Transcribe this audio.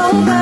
over.